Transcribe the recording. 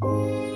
Música